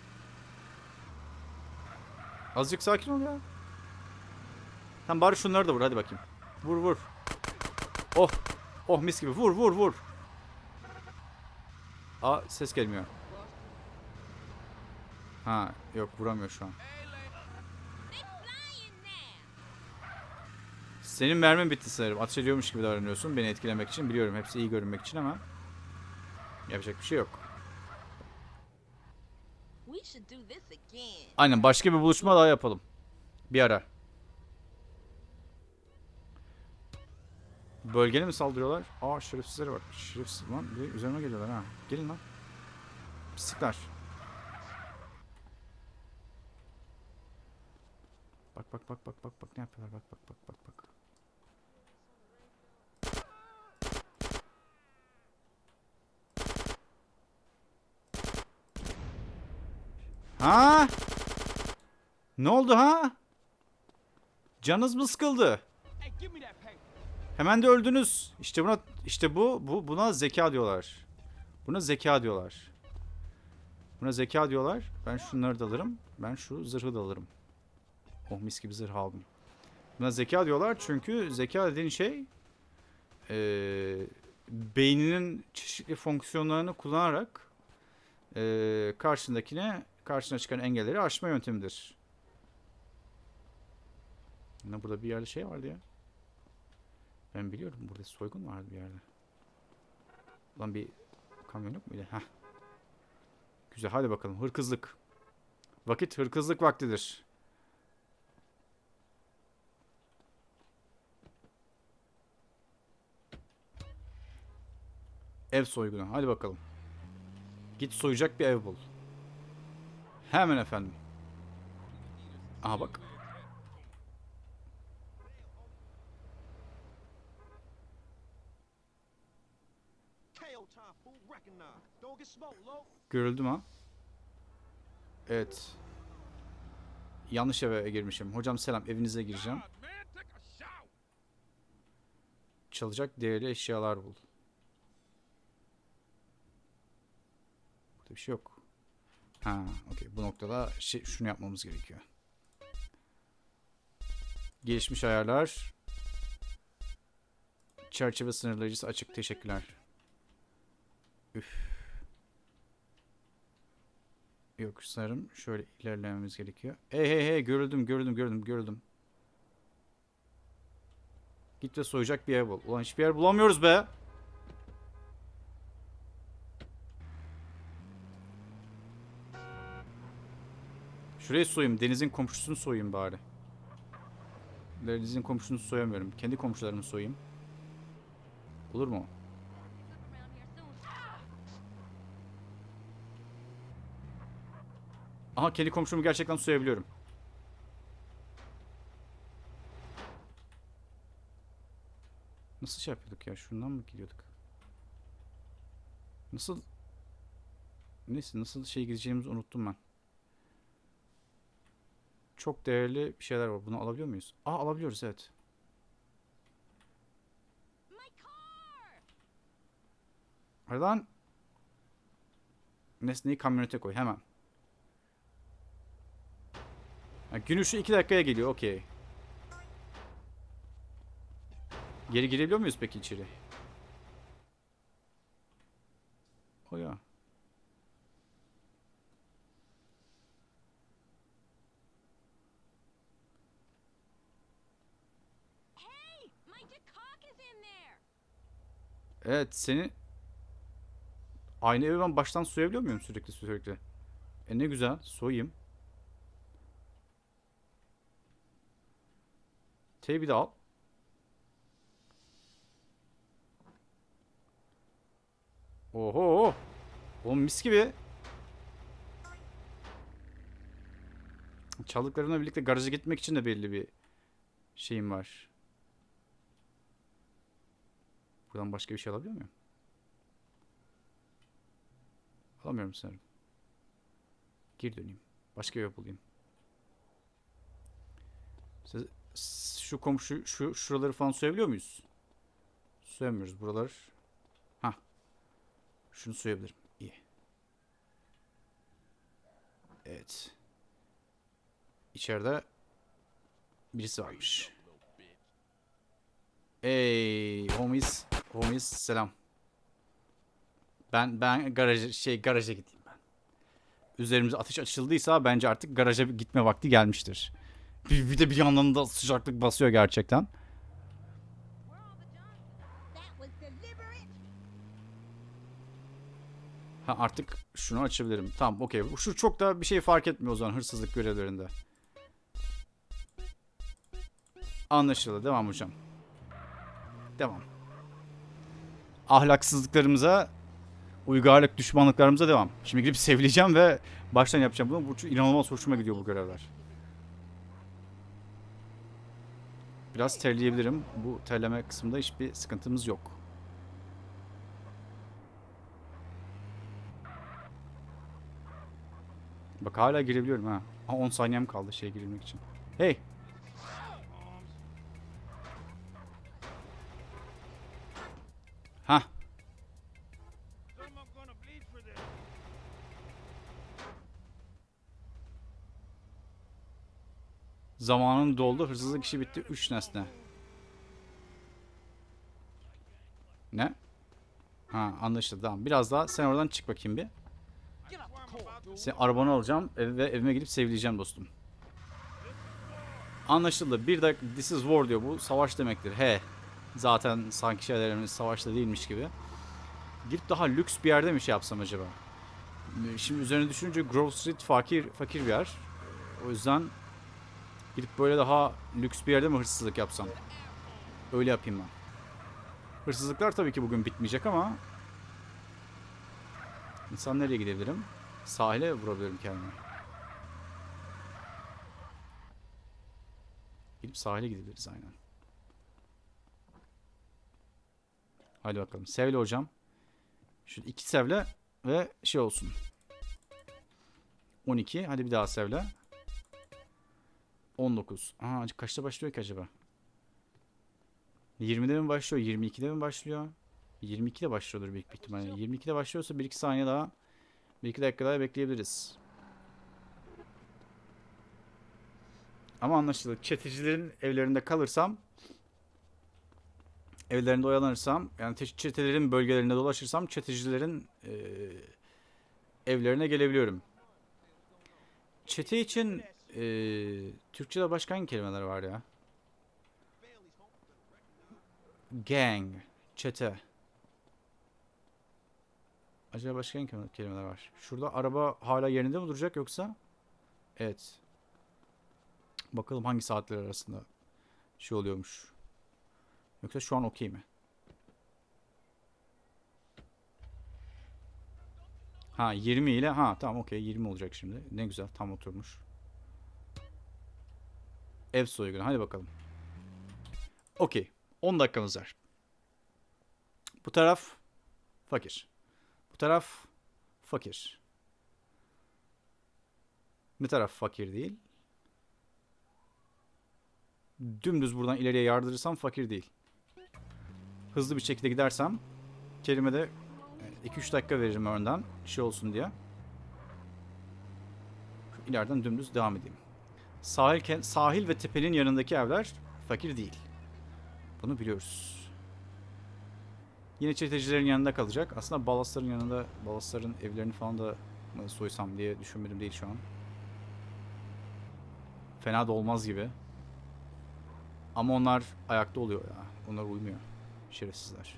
Azıcık sakin ol ya. Tamam bari şunları da vur hadi bakayım. Vur vur. Oh. Oh mis gibi vur vur vur. Aa ses gelmiyor. Ha yok vuramıyor şu an. Senin mermin bitti sanırım. Ateş ediyormuş gibi davranıyorsun beni etkilemek için. Biliyorum hepsi iyi görünmek için ama yapacak bir şey yok. Aynen başka bir buluşma daha yapalım. Bir ara. Bölgene mi saldırıyorlar? Aa şerefsizlere bak. Şerefsiz lan. Bir üzerime geliyorlar ha. Gelin lan. Pislikler. Bak bak bak bak bak bak ne yapıyorlar bak bak bak bak bak. Ha? Ne oldu ha? Canınız mı sıkıldı? Hemen de öldünüz. İşte buna işte bu bu buna zeka diyorlar. Buna zeka diyorlar. Buna zeka diyorlar. Ben şunları da alırım. Ben şu zırhı da alırım. Oh mis gibi zırh aldım. Buna zeka diyorlar çünkü zeka dediğin şey eee, beyninin çeşitli fonksiyonlarını kullanarak eee karşındakine karşına çıkan engelleri aşma yöntemidir. Ne burada bir yerde şey vardı ya. Ben biliyorum burada soygun vardı bir yerde. Lan bir kamyon yok muydu? Heh. Güzel hadi bakalım hırkızlık. Vakit hırkızlık vaktidir. Ev soygunu hadi bakalım. Git soyacak bir ev bul. Hemen efendim. Aha bak. Görüldü mü? Evet. Yanlış eve girmişim. Hocam selam evinize gireceğim. Çalacak değerli eşyalar bul. Burada bir şey yok. Ha, okey. Bu noktada şey, şunu yapmamız gerekiyor. Gelişmiş ayarlar. Çerçeve sınırlayıcısı açık. Teşekkürler. Üf. Yok sanırım şöyle ilerlememiz gerekiyor. Hey hey hey görüldüm görüldüm görüldüm görüldüm. Git ve soyacak bir yer bul. Ulan hiçbir yer bulamıyoruz be. Şurayı soyayım. Deniz'in komşusunu soyayım bari. Deniz'in komşusunu soyamıyorum. Kendi komşularımı soyayım. Olur mu? Aha kendi komşumu gerçekten soyabiliyorum. Nasıl şey yapıyorduk ya? Şundan mı gidiyorduk? Nasıl? Neyse nasıl şey gideceğimizi unuttum ben. Çok değerli bir şeyler var. Bunu alabiliyor muyuz? Aa alabiliyoruz evet. Aradan nesneyi kamyonete koy hemen. Ha, gün ışığı 2 dakikaya geliyor okey. Geri girebiliyor muyuz peki içeri? O ya. Hey, my cock is in there! Evet seni aynı evi ben baştan soyabiliyor muyum sürekli sürekli? E ne güzel soyayım. T'yi de al. Oho. Oğlum mis gibi. Çaldıklarımla birlikte garaja gitmek için de belli bir şeyim var. Buradan başka bir şey alabiliyor muyum? Alamıyorum sanırım. Geri döneyim. Başka bir yol bulayım. Siz- şu komşu şu şuraları falan soyabiliyor muyuz? Soyamıyoruz buralar. Ha. Şunu soyabilirim. İyi. Evet. İçeride birisi varmış. Ey homies, homies selam. Ben ben garaja şey garaja gideyim ben. Üzerimize ateş açıldıysa bence artık garaja gitme vakti gelmiştir. Bir, bir de bir yandan da sıcaklık basıyor gerçekten. Ha artık şunu açabilirim. Tamam okey. Şu çok da bir şey fark etmiyor o zaman hırsızlık görevlerinde. Anlaşıldı. Devam hocam. Devam. Ahlaksızlıklarımıza, uygarlık düşmanlıklarımıza devam. Şimdi gidip sevileceğim ve baştan yapacağım bunu. Bu çok inanılmaz hoşuma gidiyor bu görevler. Biraz terleyebilirim. Bu terleme kısmında hiçbir sıkıntımız yok. Bak hala girebiliyorum ha. Ha 10 saniyem kaldı şeye girebilmek için. Hey. Zamanın doldu. Hırsızlık işi bitti. 3 nesne. Ne? Ha anlaşıldı tamam. Biraz daha sen oradan çık bakayım bir. Sen arabanı alacağım ve evime gidip sevileceğim dostum. Anlaşıldı. Bir de this is war diyor. Bu savaş demektir. He. Zaten sanki şeylerimiz savaşta değilmiş gibi. Gidip daha lüks bir yerde mi şey yapsam acaba? Şimdi üzerine düşününce Grove Street fakir fakir bir yer. O yüzden gidip böyle daha lüks bir yerde mi hırsızlık yapsam? Öyle yapayım ben. Hırsızlıklar tabii ki bugün bitmeyecek ama İnsan nereye gidebilirim? Sahile vurabilirim kendimi. Gidip sahile gidebiliriz aynen. Hadi bakalım. Sevle hocam. Şu iki sevle ve şey olsun. 12. Hadi bir daha sevle. 19. Aa, kaçta başlıyor ki acaba? 20'de mi başlıyor? 22'de mi başlıyor? 22'de başlıyordur büyük bir ihtimalle. 22'de başlıyorsa 1-2 saniye daha 1-2 dakika daha bekleyebiliriz. Ama anlaşıldı. Çetecilerin evlerinde kalırsam evlerinde oyalanırsam yani te- çetelerin bölgelerinde dolaşırsam çetecilerin eee, evlerine gelebiliyorum. Çete için eee Türkçe'de başka hangi kelimeler var ya? Gang, çete. Acaba başka hangi kelime- kelimeler var? Şurada araba hala yerinde mi duracak yoksa? Evet. Bakalım hangi saatler arasında şey oluyormuş. Yoksa şu an okey mi? Ha 20 ile ha tamam okey 20 olacak şimdi. Ne güzel tam oturmuş. Ev soygunu hadi bakalım. Okey 10 dakikamız var. Bu taraf fakir. Bu taraf fakir. Ne taraf fakir değil? Dümdüz buradan ileriye yardırırsam fakir değil. Hızlı bir şekilde gidersem kelimede 2-3 dakika veririm önden şey olsun diye. Şu ileriden dümdüz devam edeyim. Sahil, sahil ve tepenin yanındaki evler fakir değil. Bunu biliyoruz. Yine çetecilerin yanında kalacak. Aslında balasların yanında balasların evlerini falan da mı soysam diye düşünmedim değil şu an. Fena da olmaz gibi. Ama onlar ayakta oluyor ya. Onlar uymuyor. Şerefsizler.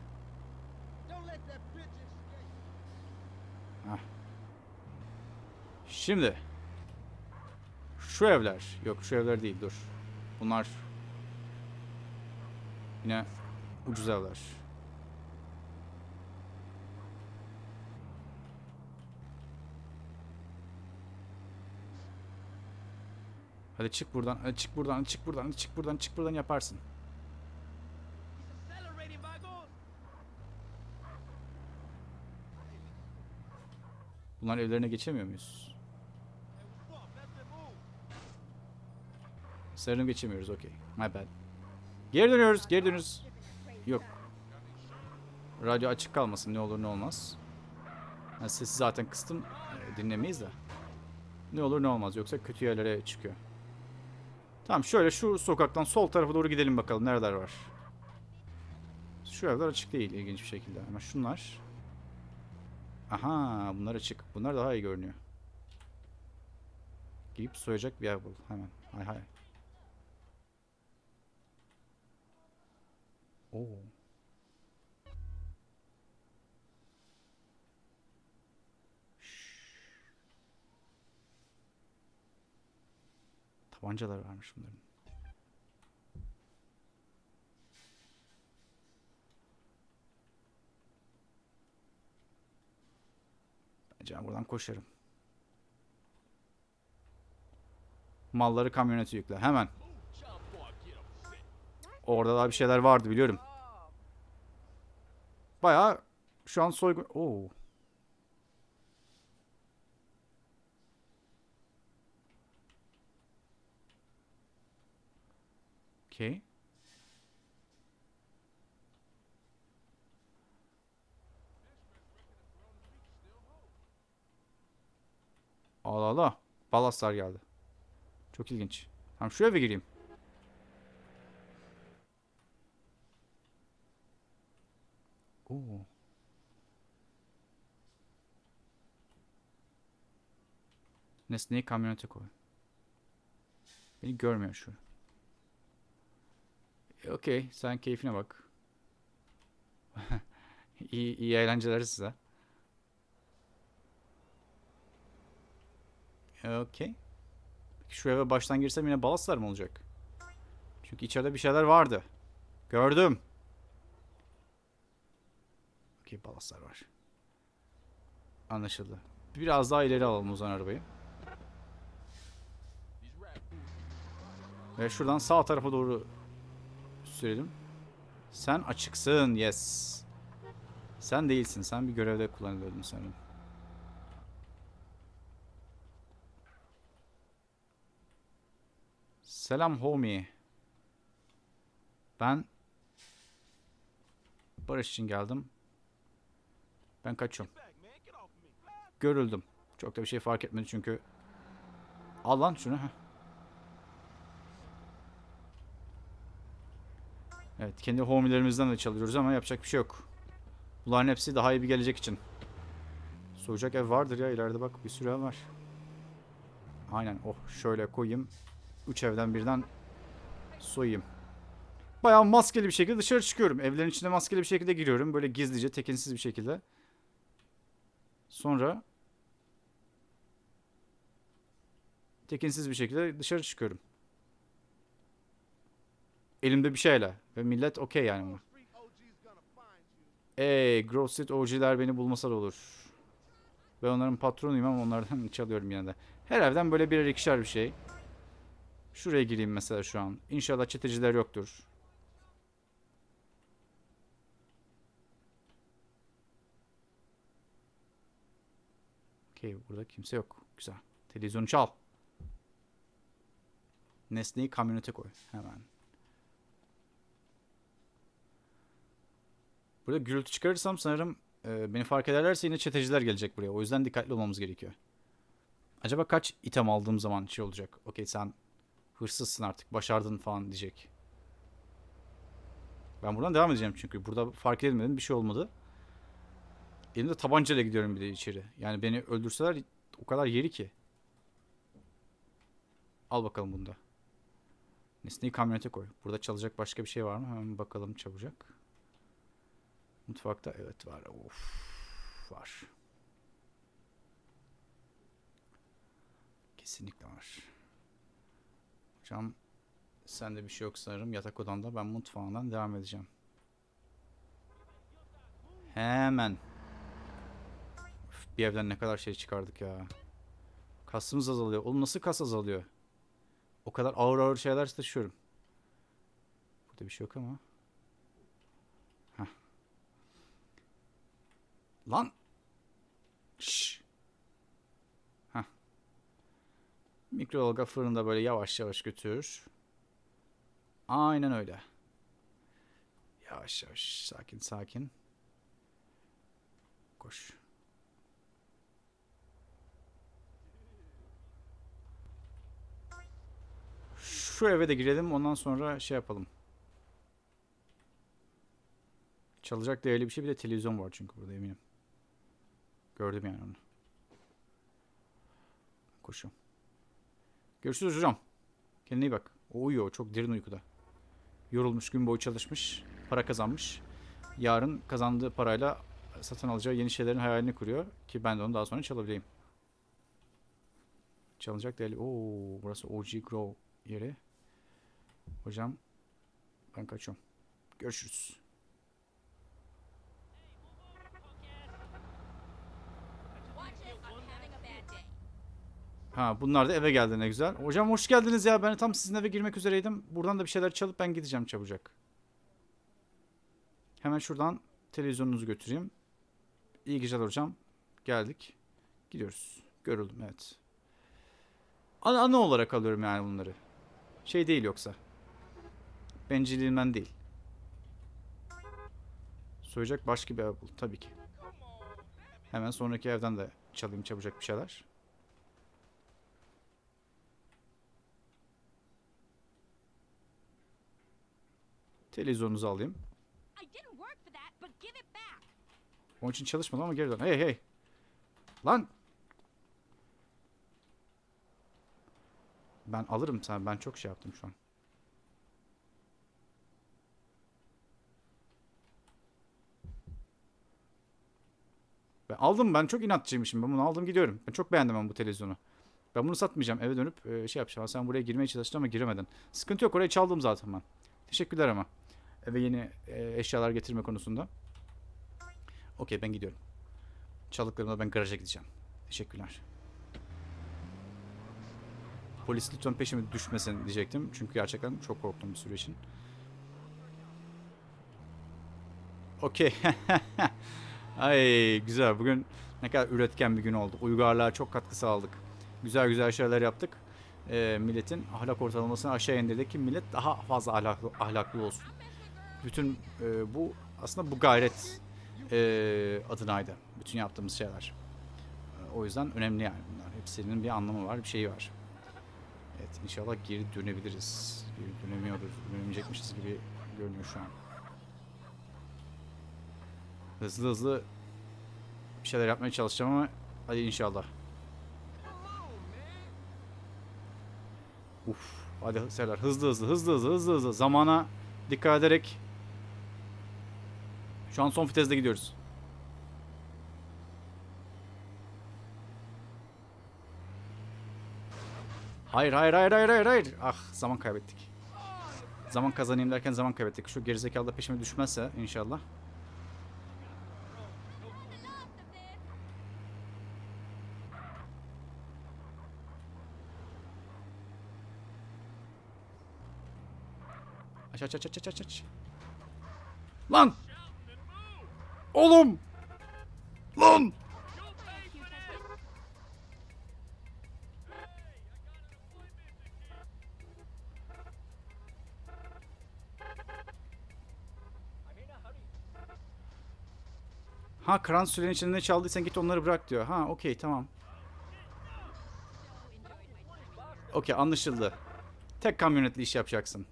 Escape. Şimdi şu evler yok şu evler değil dur. Bunlar yine ucuz evler. Hadi çık buradan, hadi çık buradan, çık buradan, çık buradan, çık buradan yaparsın. Bunların evlerine geçemiyor muyuz? Sarını geçemiyoruz, okey. My bad. Geri dönüyoruz, geri dönüyoruz. Yok. Radyo açık kalmasın ne olur ne olmaz. Ben sesi zaten kıstım. e, Dinlemeyiz de. Ne olur ne olmaz yoksa kötü yerlere çıkıyor. Tamam şöyle şu sokaktan sol tarafa doğru gidelim bakalım nereler var. Şu evler açık değil ilginç bir şekilde ama şunlar. Aha bunlar açık. Bunlar daha iyi görünüyor. Giyip soyacak bir yer bul hemen. Hay hay. Oo. Tabancalar varmış bunların. Bence ben buradan koşarım. Malları kamyonete yükle. Hemen. Orada daha bir şeyler vardı biliyorum. Bayağı şu an soygun... Oo. Okey. Allah Allah. Balaslar geldi. Çok ilginç. Tamam şu eve gireyim. Oo. Nesneyi kamyonete koy. Beni görmüyor şu. E, Okey, sen keyfine bak. iyi, iyi eğlenceler size. E, Okey. Şu eve baştan girsem yine balaslar mı olacak? Çünkü içeride bir şeyler vardı. Gördüm. Okey balaslar var. Anlaşıldı. Biraz daha ileri alalım o zaman arabayı. Ve şuradan sağ tarafa doğru sürelim. Sen açıksın. Yes. Sen değilsin. Sen bir görevde kullanılıyordun sanırım. Selam homie. Ben barış için geldim. Ben kaçıyorum. Görüldüm. Çok da bir şey fark etmedi çünkü. Al lan şunu. Evet kendi homilerimizden de çalıyoruz ama yapacak bir şey yok. Bunların hepsi daha iyi bir gelecek için. Soğuyacak ev vardır ya ileride bak bir sürü ev var. Aynen oh şöyle koyayım. Üç evden birden soyayım. Bayağı maskeli bir şekilde dışarı çıkıyorum. Evlerin içine maskeli bir şekilde giriyorum. Böyle gizlice tekinsiz bir şekilde. Sonra tekinsiz bir şekilde dışarı çıkıyorum. Elimde bir şeyle ve millet okey yani buna. Ey Grove Street OG'ler beni bulmasa da olur. Ben onların patronuyum ama onlardan çalıyorum yine de. Her evden böyle birer ikişer bir şey. Şuraya gireyim mesela şu an. İnşallah çeteciler yoktur. Okey burada kimse yok. Güzel. Televizyonu çal. Nesneyi kamyonete koy. Hemen. Burada gürültü çıkarırsam sanırım e, beni fark ederlerse yine çeteciler gelecek buraya. O yüzden dikkatli olmamız gerekiyor. Acaba kaç item aldığım zaman şey olacak. Okey sen hırsızsın artık. Başardın falan diyecek. Ben buradan devam edeceğim çünkü. Burada fark edilmedim. Bir şey olmadı. Elimde tabancayla gidiyorum bir de içeri. Yani beni öldürseler o kadar yeri ki. Al bakalım bunda. Nesneyi kamyonete koy. Burada çalacak başka bir şey var mı? Hemen bakalım çabucak. Mutfakta evet var. Of var. Kesinlikle var. Hocam sende bir şey yok sanırım. Yatak odanda ben mutfağından devam edeceğim. Hemen. Bir evden ne kadar şey çıkardık ya. Kasımız azalıyor. Oğlum nasıl kas azalıyor? O kadar ağır ağır şeyler taşıyorum. Burada bir şey yok ama. Heh. Lan. Şş. Heh. Mikrodalga fırında böyle yavaş yavaş götür. Aynen öyle. Yavaş yavaş sakin sakin. Koş. Şu eve de girelim ondan sonra şey yapalım. Çalacak değerli bir şey bir de televizyon var çünkü burada eminim. Gördüm yani onu. Koşuyorum. Görüşürüz hocam. Kendine iyi bak. O uyuyor. Çok derin uykuda. Yorulmuş, gün boyu çalışmış, para kazanmış. Yarın kazandığı parayla satın alacağı yeni şeylerin hayalini kuruyor. Ki ben de onu daha sonra çalabileyim. Çalınacak değerli. Oo, burası OG Grow yeri. Hocam ben kaçıyorum. Görüşürüz. Ha bunlar da eve geldi ne güzel. Hocam hoş geldiniz ya. Ben tam sizin eve girmek üzereydim. Buradan da bir şeyler çalıp ben gideceğim çabucak. Hemen şuradan televizyonunuzu götüreyim. İyi geceler hocam. Geldik. Gidiyoruz. Görüldüm evet. Ana, ana olarak alıyorum yani bunları. Şey değil yoksa. Bencilliğimden değil. Soyacak başka bir ev bul. Tabii ki. Hemen sonraki evden de çalayım çabucak bir şeyler. Televizyonunuzu alayım. Onun için çalışmadım ama geri dön. Hey hey. Lan. Ben alırım sen. Ben çok şey yaptım şu an. Ben aldım ben çok inatçıymışım. Ben bunu aldım gidiyorum. Ben çok beğendim ben bu televizyonu. Ben bunu satmayacağım. Eve dönüp e, şey yapacağım. Sen buraya girmeye çalıştın ama giremedin. Sıkıntı yok. Orayı çaldım zaten ben. Teşekkürler ama. Eve yeni e, eşyalar getirme konusunda. Okey ben gidiyorum. Çaldıklarımda ben garaja gideceğim. Teşekkürler. Polis lütfen peşime düşmesin diyecektim. Çünkü gerçekten çok korktum bir süre için. Okey. Ay güzel. Bugün ne kadar üretken bir gün oldu. Uygarlığa çok katkı sağladık. Güzel güzel şeyler yaptık. Ee, milletin ahlak ortalamasını aşağı indirdik ki millet daha fazla ahlaklı, ahlaklı olsun. Bütün e, bu aslında bu gayret e, adınaydı. Bütün yaptığımız şeyler. E, o yüzden önemli yani bunlar. Hepsinin bir anlamı var, bir şeyi var. Evet inşallah geri dönebiliriz. Geri dönemiyoruz, dönemeyecekmişiz gibi görünüyor şu an. Hızlı hızlı bir şeyler yapmaya çalışacağım ama hadi inşallah. Uf, hadi Serdar hızlı hızlı hızlı hızlı hızlı hızlı zamana dikkat ederek şu an son viteste gidiyoruz. Hayır hayır hayır hayır hayır hayır. Ah zaman kaybettik. Zaman kazanayım derken zaman kaybettik. Şu gerizekalı da peşime düşmezse inşallah. Aç aç aç aç aç aç. Lan! Oğlum! Lan! Ha kran sürenin içinde çaldıysan git onları bırak diyor. Ha okey tamam. Okey anlaşıldı. Tek kamyonetli iş yapacaksın.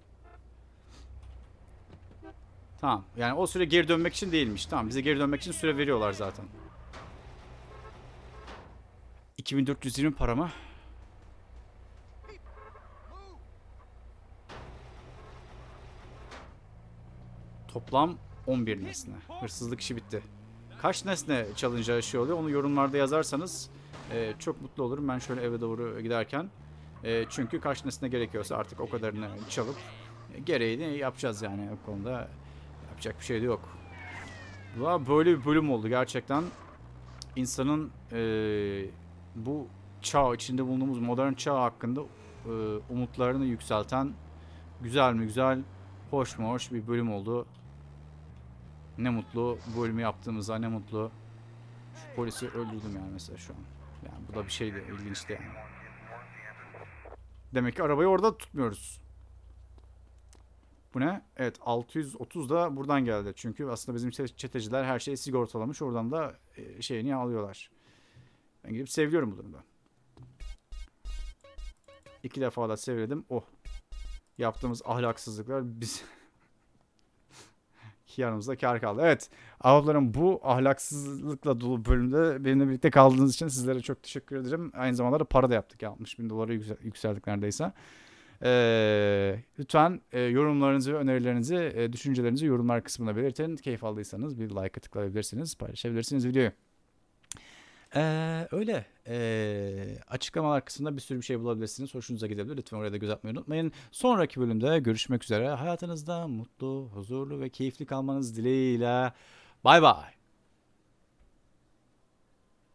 Tamam. Yani o süre geri dönmek için değilmiş. Tamam bize geri dönmek için süre veriyorlar zaten. 2420 para mı? Toplam 11 nesne. Hırsızlık işi bitti. Kaç nesne çalınca şey oluyor onu yorumlarda yazarsanız e, çok mutlu olurum. Ben şöyle eve doğru giderken. E, çünkü kaç nesne gerekiyorsa artık o kadarını çalıp e, gereğini yapacağız yani o konuda. Yapacak bir şey de yok. Valla böyle bir bölüm oldu gerçekten. İnsanın e, bu çağ içinde bulunduğumuz modern çağ hakkında e, umutlarını yükselten güzel mi güzel, hoş mu hoş bir bölüm oldu. Ne mutlu bu bölümü yaptığımıza ne mutlu. Şu polisi öldürdüm yani mesela şu an. Yani bu da bir şeydi ilginçti yani. Demek ki arabayı orada tutmuyoruz. Bu ne? Evet 630 da buradan geldi. Çünkü aslında bizim çete- çeteciler her şeyi sigortalamış. Oradan da e, şeyini alıyorlar. Ben gidip seviyorum bu durumda. İki defa da sevledim. Oh. Yaptığımız ahlaksızlıklar biz yanımızda kar kaldı. Evet. Avlarım bu ahlaksızlıkla dolu bölümde benimle birlikte kaldığınız için sizlere çok teşekkür ederim. Aynı zamanda da para da yaptık. ya. 60 bin dolara yüksel- yükseldik neredeyse. Ee, lütfen e, yorumlarınızı önerilerinizi, e, düşüncelerinizi yorumlar kısmına belirtin. Keyif aldıysanız bir like'a tıklayabilirsiniz, paylaşabilirsiniz videoyu. Ee, öyle. Ee, açıklamalar kısmında bir sürü bir şey bulabilirsiniz. Hoşunuza gidebilir. Lütfen oraya da göz atmayı unutmayın. Sonraki bölümde görüşmek üzere. Hayatınızda mutlu, huzurlu ve keyifli kalmanız dileğiyle. Bay bay.